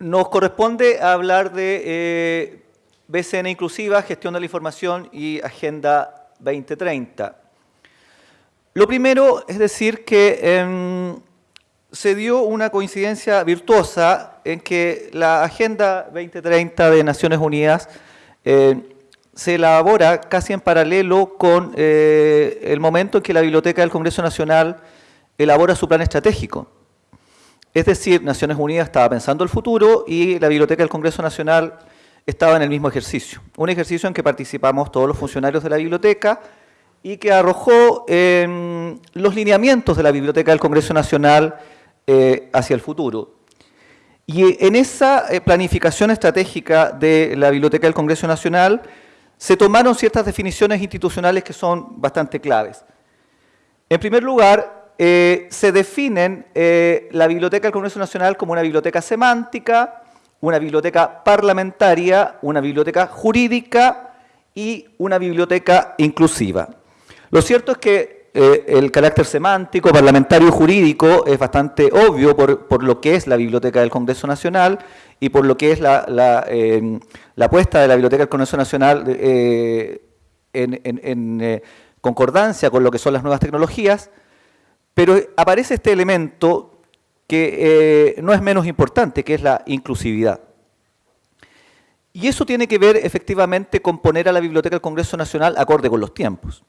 nos corresponde hablar de eh, BCN Inclusiva, Gestión de la Información y Agenda 2030. Lo primero es decir que em, se dio una coincidencia virtuosa en que la Agenda 2030 de Naciones Unidas eh, se elabora casi en paralelo con eh, el momento en que la Biblioteca del Congreso Nacional elabora su plan estratégico. Es decir, Naciones Unidas estaba pensando el futuro y la Biblioteca del Congreso Nacional estaba en el mismo ejercicio. Un ejercicio en que participamos todos los funcionarios de la biblioteca y que arrojó em, los lineamientos de la Biblioteca del Congreso Nacional eh, hacia el futuro. Y en esa eh, planificación estratégica de la Biblioteca del Congreso Nacional se tomaron ciertas definiciones institucionales que son bastante claves. En primer lugar, eh, se definen la Biblioteca del Congreso Nacional como una biblioteca semántica, una biblioteca parlamentaria, una biblioteca jurídica y una biblioteca inclusiva. Lo cierto es que eh, el carácter semántico, parlamentario y jurídico es bastante obvio por, lo que es la Biblioteca del Congreso Nacional y por lo que es la, em, apuesta de la Biblioteca del Congreso Nacional eh, en, eh, concordancia con lo que son las nuevas tecnologías, pero aparece este elemento que no es menos importante, que es la inclusividad. Y eso tiene que ver efectivamente con poner a la Biblioteca del Congreso Nacional acorde con los tiempos.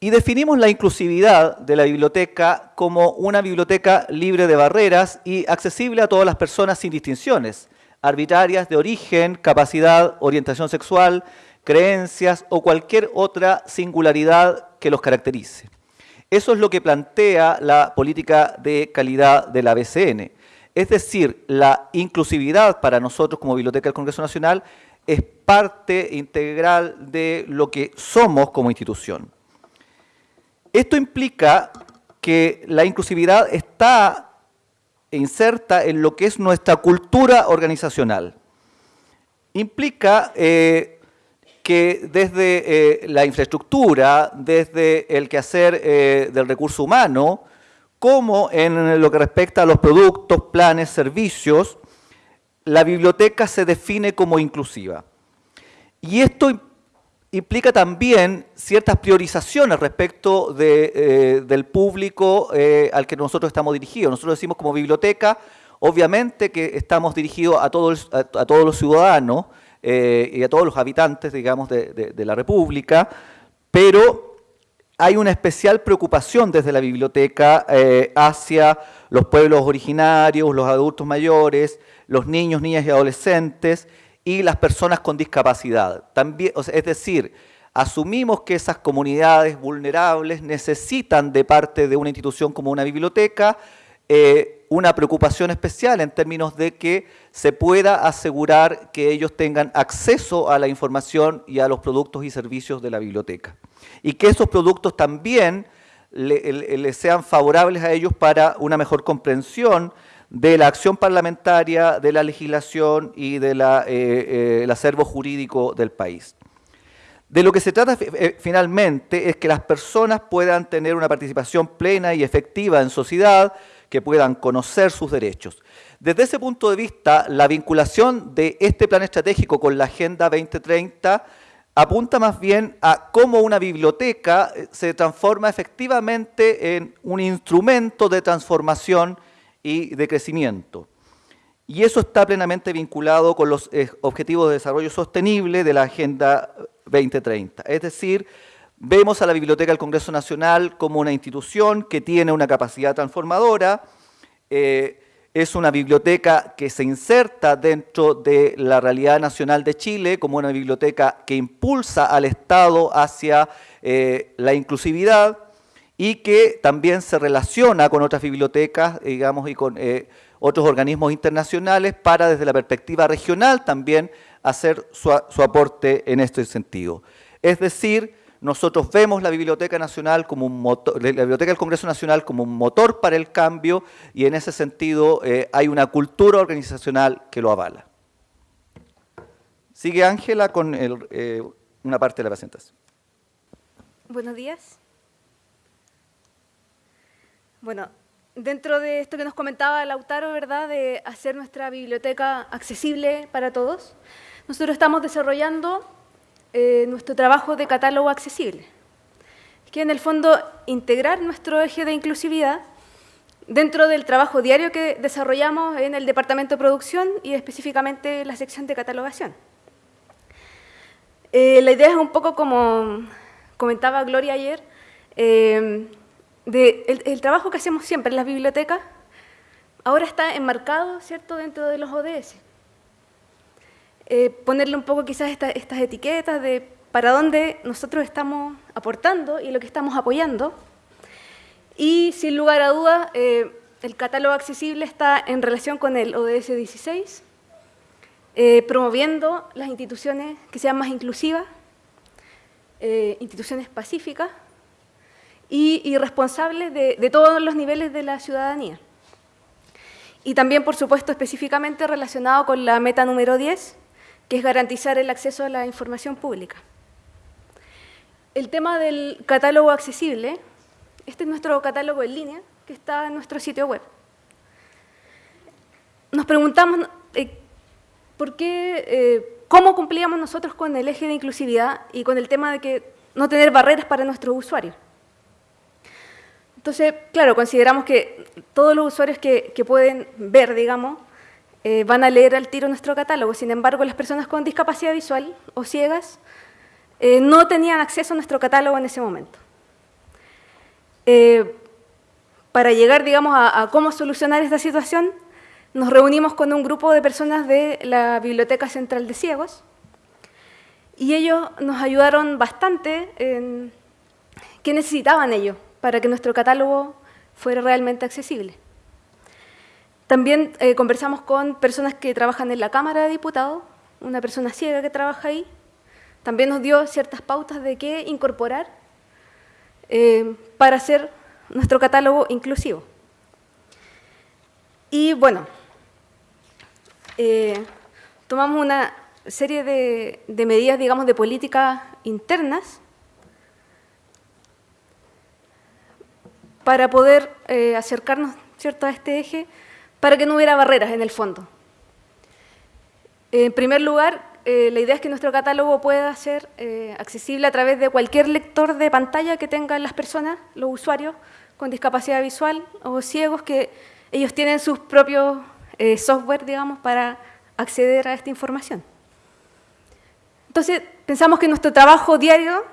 Y definimos la inclusividad de la biblioteca como una biblioteca libre de barreras y accesible a todas las personas sin distinciones, arbitrarias de origen, capacidad, orientación sexual, creencias o cualquier otra singularidad que los caracterice. Eso es lo que plantea la política de calidad de la BCN. Es decir, la inclusividad para nosotros como Biblioteca del Congreso Nacional es parte integral de lo que somos como institución. Esto implica que la inclusividad está inserta en lo que es nuestra cultura organizacional. Implica eh, que desde eh, la infraestructura, desde el quehacer eh, del recurso humano, como en lo que respecta a los productos, planes, servicios, la biblioteca se define como inclusiva. Y esto implica también ciertas priorizaciones respecto eh, del público al que nosotros estamos dirigidos. Nosotros decimos como biblioteca, obviamente que estamos dirigidos a, todos los ciudadanos eh, y a todos los habitantes, digamos, de, la República, pero hay una especial preocupación desde la biblioteca hacia los pueblos originarios, los adultos mayores, los niños, niñas y adolescentes, y las personas con discapacidad. Es decir, asumimos que esas comunidades vulnerables necesitan de parte de una institución como una biblioteca eh, una preocupación especial en términos de que se pueda asegurar que ellos tengan acceso a la información y a los productos y servicios de la biblioteca. Y que esos productos también les sean favorables a ellos para una mejor comprensión de la acción parlamentaria, de la legislación y del de eh, eh, acervo jurídico del país. De lo que se trata eh, finalmente es que las personas puedan tener una participación plena y efectiva en sociedad, que puedan conocer sus derechos. Desde ese punto de vista, la vinculación de este plan estratégico con la Agenda 2030 apunta más bien a cómo una biblioteca se transforma efectivamente en un instrumento de transformación y de crecimiento. Y eso está plenamente vinculado con los eh, objetivos de desarrollo sostenible de la Agenda 2030. Es decir, vemos a la Biblioteca del Congreso Nacional como una institución que tiene una capacidad transformadora, eh, es una biblioteca que se inserta dentro de la realidad nacional de Chile como una biblioteca que impulsa al Estado hacia eh, la inclusividad, y que también se relaciona con otras bibliotecas, digamos, y con eh, otros organismos internacionales para, desde la perspectiva regional, también hacer su, aporte en este sentido. Es decir, nosotros vemos la Biblioteca Nacional como un motor, la Biblioteca del Congreso Nacional como un motor para el cambio y en ese sentido eh, hay una cultura organizacional que lo avala. Sigue Ángela con eh, una parte de la presentación. Buenos días. Bueno, dentro de esto que nos comentaba Lautaro, ¿verdad?, de hacer nuestra biblioteca accesible para todos, nosotros estamos desarrollando eh, nuestro trabajo de catálogo accesible, que en el fondo integrar nuestro eje de inclusividad dentro del trabajo diario que desarrollamos en el Departamento de Producción y específicamente la sección de catalogación. Eh, la idea es un poco como comentaba Gloria ayer, eh, el, trabajo que hacemos siempre en las bibliotecas ahora está enmarcado ¿cierto? dentro de los ODS. Eh, ponerle un poco quizás estas etiquetas de para dónde nosotros estamos aportando y lo que estamos apoyando. Y sin lugar a dudas, eh, el catálogo accesible está en relación con el ODS 16, eh, promoviendo las instituciones que sean más inclusivas, instituciones pacíficas, y, responsables de, todos los niveles de la ciudadanía. Y también, por supuesto, específicamente relacionado con la meta número 10, que es garantizar el acceso a la información pública. El tema del catálogo accesible, este es nuestro catálogo en línea, que está en nuestro sitio web. Nos preguntamos eh, por qué, eh, cómo cumplíamos nosotros con el eje de inclusividad y con el tema de que no tener barreras para nuestros usuarios. Entonces, claro, consideramos que todos los usuarios que, pueden ver, digamos, eh, van a leer al tiro nuestro catálogo. Sin embargo, las personas con discapacidad visual o ciegas eh, no tenían acceso a nuestro catálogo en ese momento. Eh, para llegar, digamos, a, cómo solucionar esta situación, nos reunimos con un grupo de personas de la Biblioteca Central de Ciegos y ellos nos ayudaron bastante en qué necesitaban ellos para que nuestro catálogo fuera realmente accesible. También eh, conversamos con personas que trabajan en la Cámara de Diputados, una persona ciega que trabaja ahí, también nos dio ciertas pautas de qué incorporar eh, para hacer nuestro catálogo inclusivo. Y bueno, eh, tomamos una serie de, medidas, digamos, de políticas internas para poder acercarnos ¿cierto? a este eje, para que no hubiera barreras en el fondo. En primer lugar, eh, la idea es que nuestro catálogo pueda ser eh, accesible a través de cualquier lector de pantalla que tengan las personas, los usuarios con discapacidad visual o ciegos, que ellos tienen sus propios software, digamos, para acceder a esta información. Entonces, pensamos que nuestro trabajo diario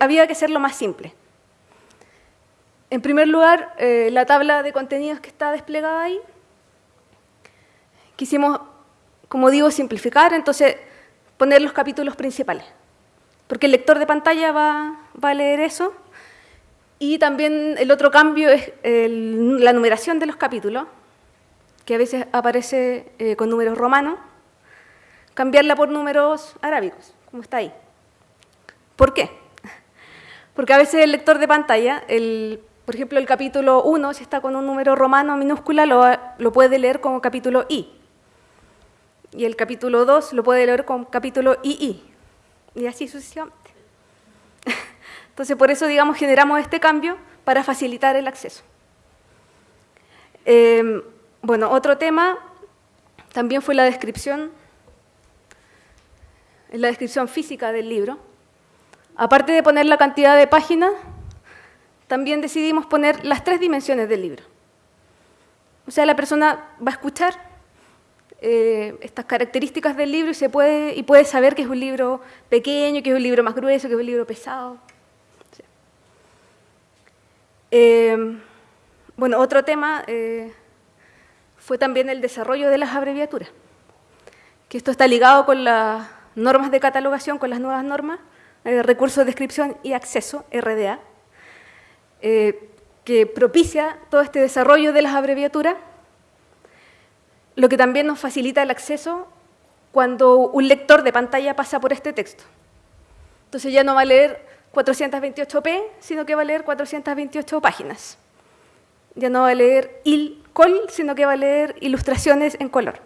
había que hacerlo más simple. En primer lugar, eh, la tabla de contenidos que está desplegada ahí. Quisimos, como digo, simplificar, entonces poner los capítulos principales, porque el lector de pantalla va, a leer eso. Y también el otro cambio es la numeración de los capítulos, que a veces aparece eh, con números romanos, cambiarla por números arábicos, como está ahí. ¿Por qué? Porque a veces el lector de pantalla, el por ejemplo, el capítulo 1, si está con un número romano minúscula, lo, puede leer como capítulo I. Y el capítulo 2 lo puede leer como capítulo II. Y así sucesivamente. Entonces, por eso, digamos, generamos este cambio para facilitar el acceso. Em, bueno, otro tema también fue la descripción, la descripción física del libro. Aparte de poner la cantidad de páginas, también decidimos poner las tres dimensiones del libro. O sea, la persona va a escuchar eh, estas características del libro y, puede, y puede saber que es un libro pequeño, que es un libro más grueso, que es un libro pesado. Eh, bueno, otro tema eh, fue también el desarrollo de las abreviaturas, que esto está ligado con las normas de catalogación, con las nuevas normas, recursos de descripción y acceso, RDA, eh, que propicia todo este desarrollo de las abreviaturas, lo que también nos facilita el acceso cuando un lector de pantalla pasa por este texto. Entonces ya no va a leer 428p, sino que va a leer 428 páginas. Ya no va a leer il, col, sino que va a leer ilustraciones en color.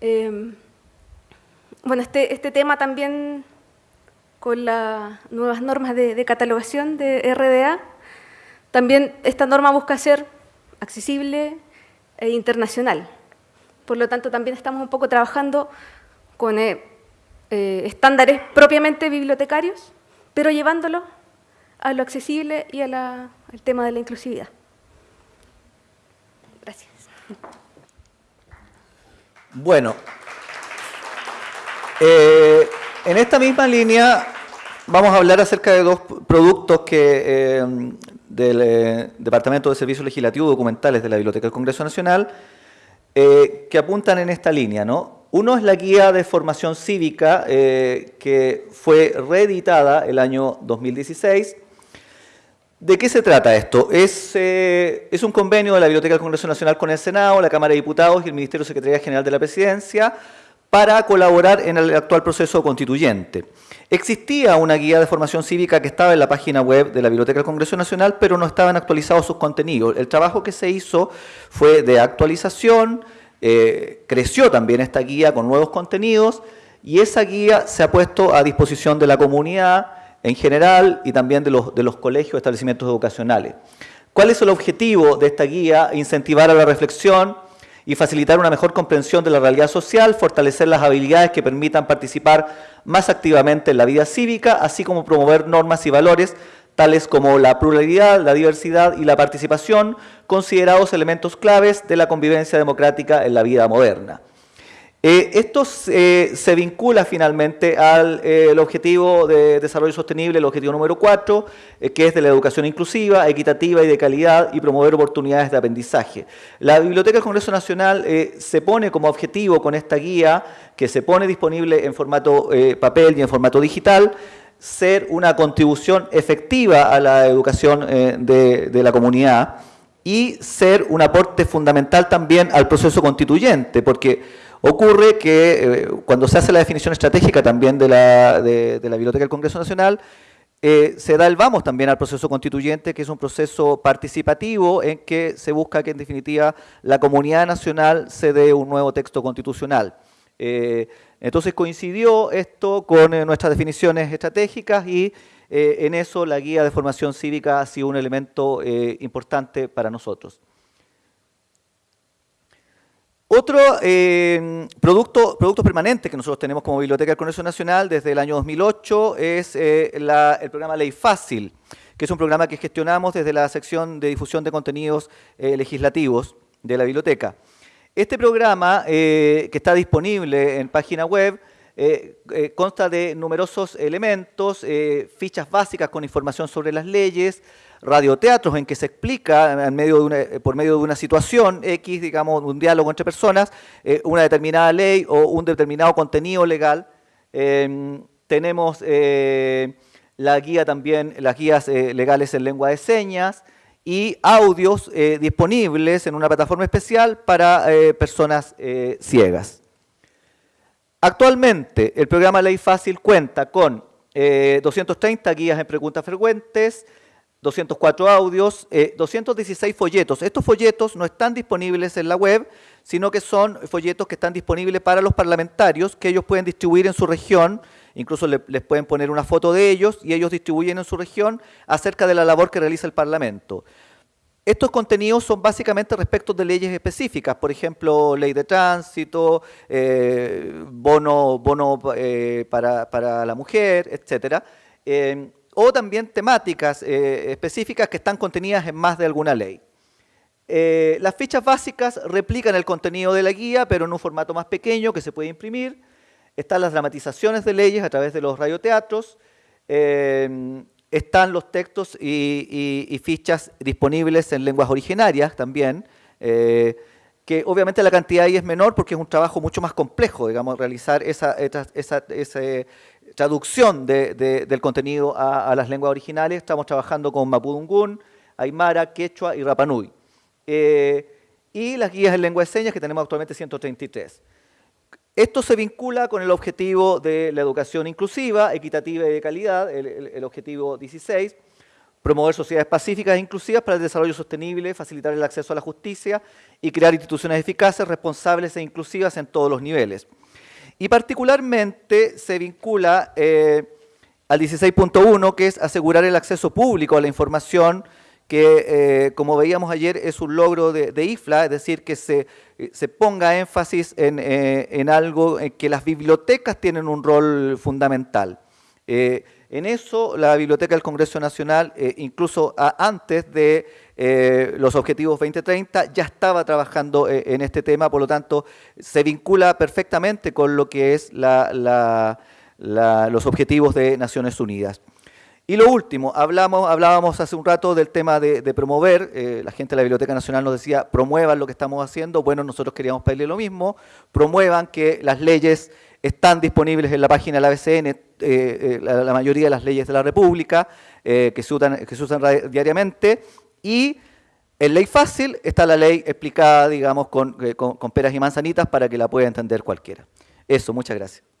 Eh, bueno, este, este tema también con las nuevas normas de, catalogación de RDA, También esta norma busca ser accesible e internacional. Por lo tanto, también estamos un poco trabajando con eh, eh, estándares propiamente bibliotecarios, pero llevándolo a lo accesible y al tema de la inclusividad. Gracias. Bueno, eh, en esta misma línea vamos a hablar acerca de dos productos que del Departamento de Servicios Legislativos Documentales de la Biblioteca del Congreso Nacional que apuntan en esta línea, ¿no? Uno es la guía de formación cívica eh, que fue reeditada el año 2016. ¿De qué se trata esto? Es, eh, es, un convenio de la Biblioteca del Congreso Nacional con el Senado, la Cámara de Diputados y el Ministerio de Secretaría General de la Presidencia para colaborar en el actual proceso constituyente. Existía una guía de formación cívica que estaba en la página web de la Biblioteca del Congreso Nacional, pero no estaban actualizados sus contenidos. El trabajo que se hizo fue de actualización, eh, creció también esta guía con nuevos contenidos y esa guía se ha puesto a disposición de la comunidad en general y también de los, de los colegios establecimientos educacionales. ¿Cuál es el objetivo de esta guía? Incentivar a la reflexión y facilitar una mejor comprensión de la realidad social, fortalecer las habilidades que permitan participar más activamente en la vida cívica, así como promover normas y valores tales como la pluralidad, la diversidad y la participación, considerados elementos claves de la convivencia democrática en la vida moderna. Eh, esto eh, se vincula finalmente al eh, objetivo de desarrollo sostenible, el objetivo número 4, que es de la educación inclusiva, equitativa y de calidad y promover oportunidades de aprendizaje. La Biblioteca del Congreso Nacional se pone como objetivo con esta guía, que se pone disponible en formato papel y en formato digital, ser una contribución efectiva a la educación de, la comunidad y ser un aporte fundamental también al proceso constituyente, porque ocurre que eh, cuando se hace la definición estratégica también de la, de, la Biblioteca del Congreso Nacional, eh, se da el vamos también al proceso constituyente, que es un proceso participativo en que se busca que en definitiva la comunidad nacional se dé un nuevo texto constitucional. Entonces coincidió esto con eh, nuestras definiciones estratégicas y eh, en eso la guía de formación cívica ha sido un elemento eh, importante para nosotros. Otro producto, producto permanente que nosotros tenemos como Biblioteca del Congreso Nacional desde el año 2008 es el programa Ley Fácil, que es un programa que gestionamos desde la sección de difusión de contenidos legislativos de la biblioteca. Este programa, eh, que está disponible en página web, eh, eh, consta de numerosos elementos, fichas básicas con información sobre las leyes, radioteatros en que se explica por medio de una situación X, digamos, un diálogo entre personas, una determinada ley o un determinado contenido legal. Em, tenemos la guía también, las guías legales en lengua de señas, y audios eh, disponibles en una plataforma especial para eh, personas eh, ciegas. Actualmente, el programa Ley Fácil cuenta con 230 guías en preguntas frecuentes, 204 audios, 216 folletos. Estos folletos no están disponibles en la web, sino que son folletos que están disponibles para los parlamentarios, que ellos pueden distribuir en su región incluso les pueden poner una foto de ellos y ellos distribuyen en su región acerca de la labor que realiza el Parlamento. Estos contenidos son básicamente respecto de leyes específicas, por ejemplo, ley de tránsito, eh, bono, bono eh, para, la mujer, etc. Eh, o también temáticas específicas que están contenidas en más de alguna ley. las fichas básicas replican el contenido de la guía, pero en un formato más pequeño que se puede imprimir están las dramatizaciones de leyes a través de los radioteatros, eh, están los textos y, fichas disponibles en lenguas originarias también, eh, que obviamente la cantidad ahí es menor porque es un trabajo mucho más complejo, digamos, realizar esa, esa, traducción del contenido a, las lenguas originales. Estamos trabajando con Mapudungún, Aymara, Quechua y Rapanui. Eh, y las guías en lengua de señas que tenemos actualmente 133. Esto se vincula con el objetivo de la educación inclusiva, equitativa y de calidad, el, objetivo 16, promover sociedades pacíficas e inclusivas para el desarrollo sostenible, facilitar el acceso a la justicia y crear instituciones eficaces, responsables e inclusivas en todos los niveles. Y particularmente se vincula eh, al 16.1, que es asegurar el acceso público a la información que, eh, como veíamos ayer, es un logro de, IFLA, es decir, que se, se ponga énfasis en, en, algo en que las bibliotecas tienen un rol fundamental. En eso, la Biblioteca del Congreso Nacional, eh, incluso antes de eh, los Objetivos 2030, ya estaba trabajando eh, en este tema, por lo tanto, se vincula perfectamente con lo que es los Objetivos de Naciones Unidas. Y lo último, hablamos, hablábamos hace un rato del tema de, promover, la gente de la Biblioteca Nacional nos decía, promuevan lo que estamos haciendo, bueno, nosotros queríamos pedirle lo mismo, promuevan que las leyes están disponibles en la página de la BCN eh, eh, la, mayoría de las leyes de la República eh, que, se usan, que se usan diariamente y en ley fácil está la ley explicada, digamos, con, con peras y manzanitas para que la pueda entender cualquiera. Eso, muchas gracias.